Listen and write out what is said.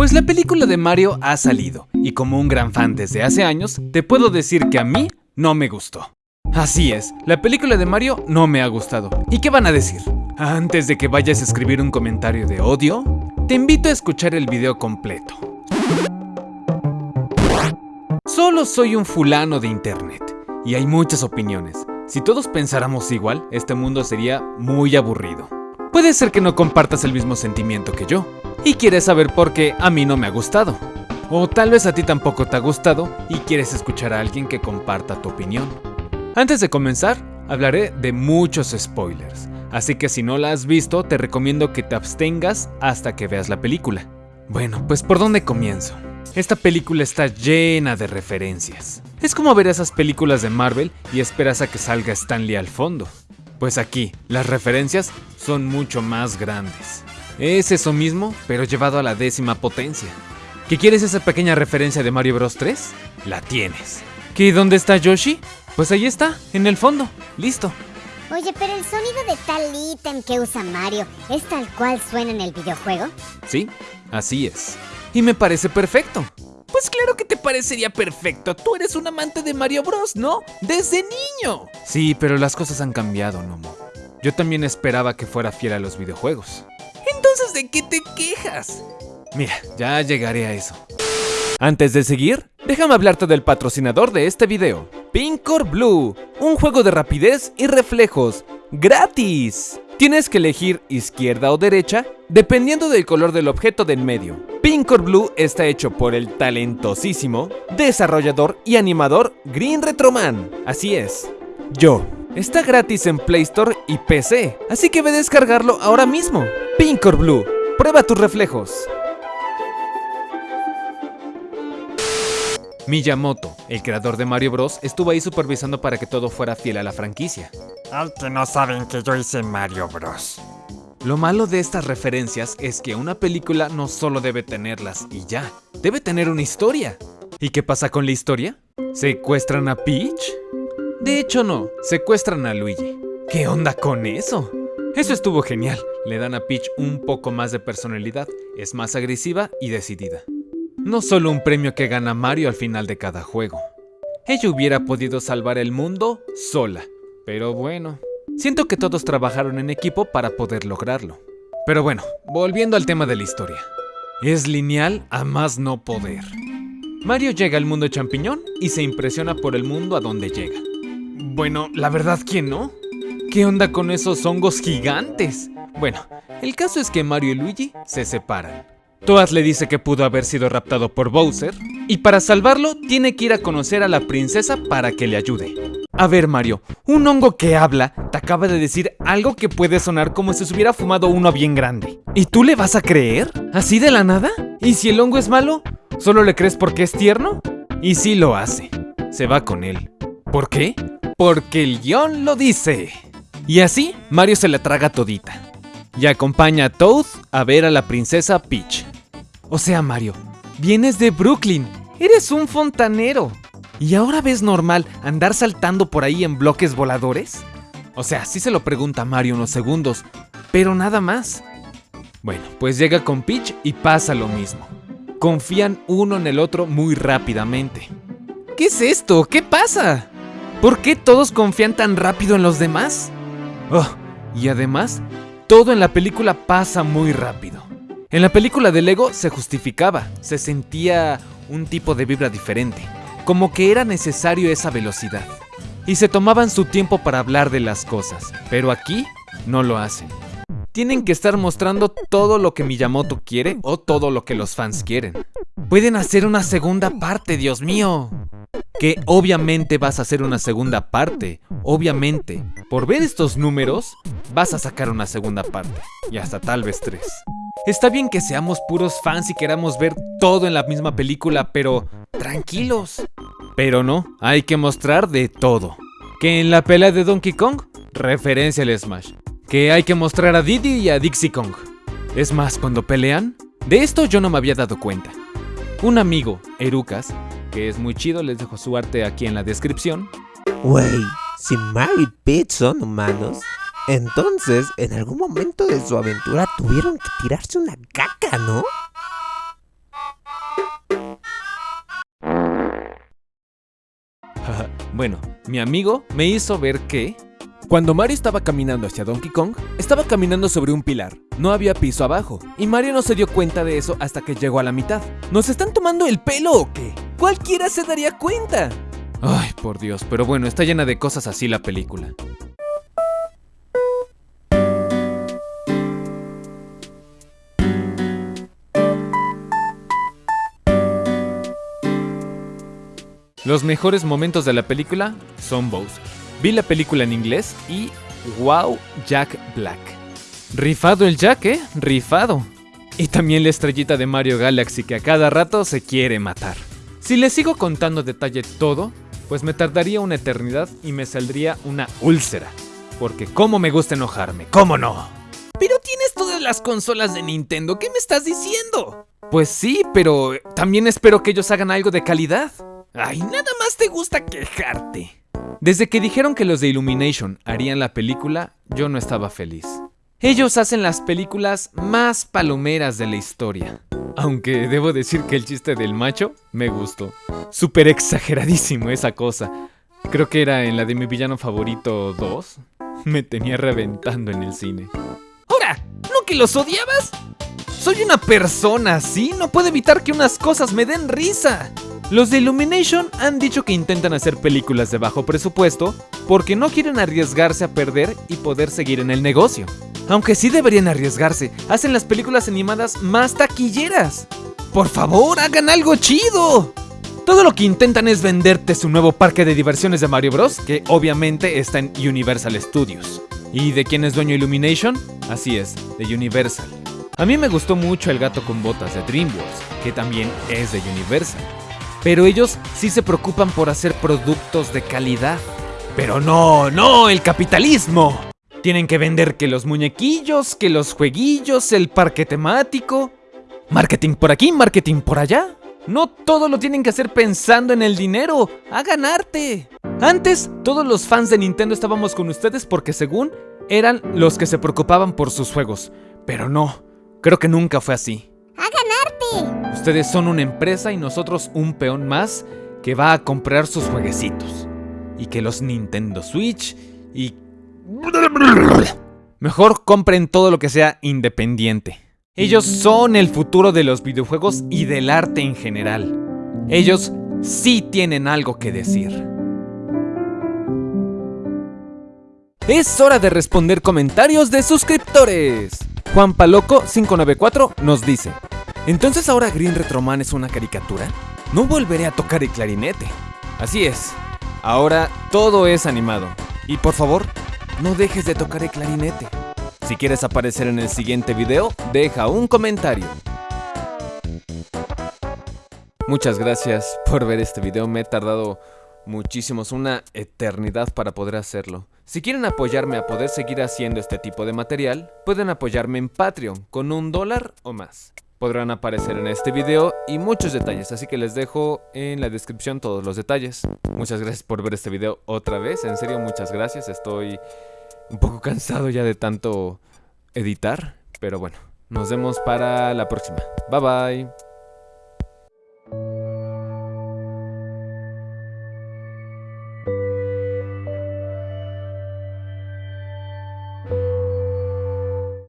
Pues la película de Mario ha salido, y como un gran fan desde hace años, te puedo decir que a mí no me gustó. Así es, la película de Mario no me ha gustado. ¿Y qué van a decir? Antes de que vayas a escribir un comentario de odio, te invito a escuchar el video completo. Solo soy un fulano de internet, y hay muchas opiniones. Si todos pensáramos igual, este mundo sería muy aburrido. Puede ser que no compartas el mismo sentimiento que yo, y quieres saber por qué a mí no me ha gustado. O tal vez a ti tampoco te ha gustado y quieres escuchar a alguien que comparta tu opinión. Antes de comenzar, hablaré de muchos spoilers, así que si no la has visto, te recomiendo que te abstengas hasta que veas la película. Bueno, pues ¿por dónde comienzo? Esta película está llena de referencias. Es como ver esas películas de Marvel y esperas a que salga Stanley al fondo. Pues aquí, las referencias son mucho más grandes. Es eso mismo, pero llevado a la décima potencia. ¿Qué quieres esa pequeña referencia de Mario Bros 3? La tienes. ¿Qué dónde está Yoshi? Pues ahí está, en el fondo. Listo. Oye, pero el sonido de tal ítem que usa Mario es tal cual suena en el videojuego. Sí, así es. Y me parece perfecto. Pues claro que te parecería perfecto. Tú eres un amante de Mario Bros, ¿no? Desde niño. Sí, pero las cosas han cambiado, Nomo. Yo también esperaba que fuera fiel a los videojuegos. ¿De qué te quejas? Mira, ya llegaré a eso. Antes de seguir, déjame hablarte del patrocinador de este video. Pincor Blue, un juego de rapidez y reflejos, gratis. Tienes que elegir izquierda o derecha dependiendo del color del objeto del medio. Pincor Blue está hecho por el talentosísimo desarrollador y animador Green Retroman. Así es, yo. Está gratis en Play Store y PC, así que ve a descargarlo ahora mismo. Pincor Blue, prueba tus reflejos. Miyamoto, el creador de Mario Bros, estuvo ahí supervisando para que todo fuera fiel a la franquicia. Ay, que no saben que yo hice Mario Bros. Lo malo de estas referencias es que una película no solo debe tenerlas y ya, debe tener una historia. ¿Y qué pasa con la historia? ¿Secuestran a Peach? De hecho no, secuestran a Luigi. ¿Qué onda con eso? Eso estuvo genial, le dan a Peach un poco más de personalidad, es más agresiva y decidida. No solo un premio que gana Mario al final de cada juego. Ella hubiera podido salvar el mundo sola, pero bueno, siento que todos trabajaron en equipo para poder lograrlo. Pero bueno, volviendo al tema de la historia. Es lineal a más no poder. Mario llega al mundo champiñón y se impresiona por el mundo a donde llega. Bueno, la verdad que no. ¿Qué onda con esos hongos gigantes? Bueno, el caso es que Mario y Luigi se separan. Toad le dice que pudo haber sido raptado por Bowser y para salvarlo tiene que ir a conocer a la princesa para que le ayude. A ver Mario, un hongo que habla te acaba de decir algo que puede sonar como si se hubiera fumado uno bien grande. ¿Y tú le vas a creer? ¿Así de la nada? ¿Y si el hongo es malo? ¿Solo le crees porque es tierno? Y sí lo hace. Se va con él. ¿Por qué? Porque el guion lo dice. Y así, Mario se la traga todita. Y acompaña a Toad a ver a la princesa Peach. O sea, Mario, vienes de Brooklyn. Eres un fontanero. ¿Y ahora ves normal andar saltando por ahí en bloques voladores? O sea, sí se lo pregunta Mario unos segundos, pero nada más. Bueno, pues llega con Peach y pasa lo mismo. Confían uno en el otro muy rápidamente. ¿Qué es esto? ¿Qué pasa? ¿Por qué todos confían tan rápido en los demás? Oh, y además, todo en la película pasa muy rápido. En la película de Lego se justificaba, se sentía un tipo de vibra diferente, como que era necesario esa velocidad. Y se tomaban su tiempo para hablar de las cosas, pero aquí no lo hacen. Tienen que estar mostrando todo lo que Miyamoto quiere o todo lo que los fans quieren. Pueden hacer una segunda parte, Dios mío. Que obviamente vas a hacer una segunda parte. Obviamente. Por ver estos números, vas a sacar una segunda parte. Y hasta tal vez tres. Está bien que seamos puros fans y queramos ver todo en la misma película, pero tranquilos. Pero no, hay que mostrar de todo. Que en la pelea de Donkey Kong, referencia al Smash. Que hay que mostrar a Diddy y a Dixie Kong. Es más, cuando pelean, de esto yo no me había dado cuenta. Un amigo, Erucas, que es muy chido, les dejo su arte aquí en la descripción. Wey, si Mary Pitt son humanos, entonces en algún momento de su aventura tuvieron que tirarse una caca, ¿no? bueno, mi amigo me hizo ver que... Cuando Mario estaba caminando hacia Donkey Kong, estaba caminando sobre un pilar. No había piso abajo, y Mario no se dio cuenta de eso hasta que llegó a la mitad. ¿Nos están tomando el pelo o qué? Cualquiera se daría cuenta. Ay, por Dios, pero bueno, está llena de cosas así la película. Los mejores momentos de la película son Bowser. Vi la película en inglés y wow, Jack Black. Rifado el Jack, ¿eh? Rifado. Y también la estrellita de Mario Galaxy que a cada rato se quiere matar. Si les sigo contando detalle todo, pues me tardaría una eternidad y me saldría una úlcera. Porque cómo me gusta enojarme, ¿cómo no? Pero tienes todas las consolas de Nintendo, ¿qué me estás diciendo? Pues sí, pero también espero que ellos hagan algo de calidad. Ay, nada más te gusta quejarte. Desde que dijeron que los de Illumination harían la película, yo no estaba feliz. Ellos hacen las películas más palomeras de la historia. Aunque debo decir que el chiste del macho me gustó. Súper exageradísimo esa cosa. Creo que era en la de mi villano favorito 2. Me tenía reventando en el cine. ¡Ahora! ¿No que los odiabas? Soy una persona así, no puedo evitar que unas cosas me den risa. Los de Illumination han dicho que intentan hacer películas de bajo presupuesto porque no quieren arriesgarse a perder y poder seguir en el negocio. Aunque sí deberían arriesgarse, hacen las películas animadas más taquilleras. Por favor, hagan algo chido. Todo lo que intentan es venderte su nuevo parque de diversiones de Mario Bros, que obviamente está en Universal Studios. ¿Y de quién es dueño Illumination? Así es, de Universal. A mí me gustó mucho El gato con botas de DreamWorks, que también es de Universal. Pero ellos sí se preocupan por hacer productos de calidad. Pero no, no, el capitalismo. Tienen que vender que los muñequillos, que los jueguillos, el parque temático. Marketing por aquí, marketing por allá. No todo lo tienen que hacer pensando en el dinero. Hagan arte. Antes, todos los fans de Nintendo estábamos con ustedes porque según eran los que se preocupaban por sus juegos. Pero no, creo que nunca fue así. Ustedes son una empresa y nosotros un peón más que va a comprar sus jueguecitos. Y que los Nintendo Switch y... Mejor compren todo lo que sea independiente. Ellos son el futuro de los videojuegos y del arte en general. Ellos sí tienen algo que decir. Es hora de responder comentarios de suscriptores. Juan Paloco 594 nos dice, ¿Entonces ahora Green Retroman es una caricatura? No volveré a tocar el clarinete. Así es, ahora todo es animado. Y por favor, no dejes de tocar el clarinete. Si quieres aparecer en el siguiente video, deja un comentario. Muchas gracias por ver este video, me he tardado muchísimos, una eternidad para poder hacerlo. Si quieren apoyarme a poder seguir haciendo este tipo de material, pueden apoyarme en Patreon con un dólar o más podrán aparecer en este video y muchos detalles, así que les dejo en la descripción todos los detalles. Muchas gracias por ver este video otra vez, en serio muchas gracias, estoy un poco cansado ya de tanto editar, pero bueno, nos vemos para la próxima. Bye bye.